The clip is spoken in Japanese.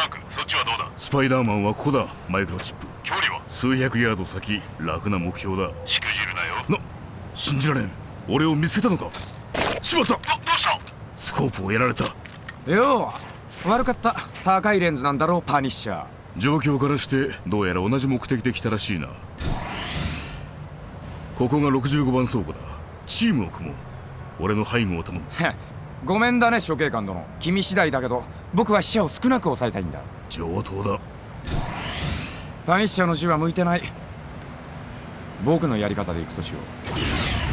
ランクそっちはどうだ？スパイダーマンはここだマイクロチップ。距離は？数百ヤード先楽な目標だ。しくじるなよ。な信じられん。俺を見つけたのか？しまった！どどうした？スコープをやられた。よう悪かった。高いレンズなんだろうパニッシャー。状況からしてどうやら同じ目的で来たらしいな。ここが65番倉庫だ。チームを組もう。俺の背後を頼む。へごめんだね処刑官殿。君次第だけど僕は死者を少なく抑えたいんだ。上等だ。パニッシャーの銃は向いてない。僕のやり方でいくとしよう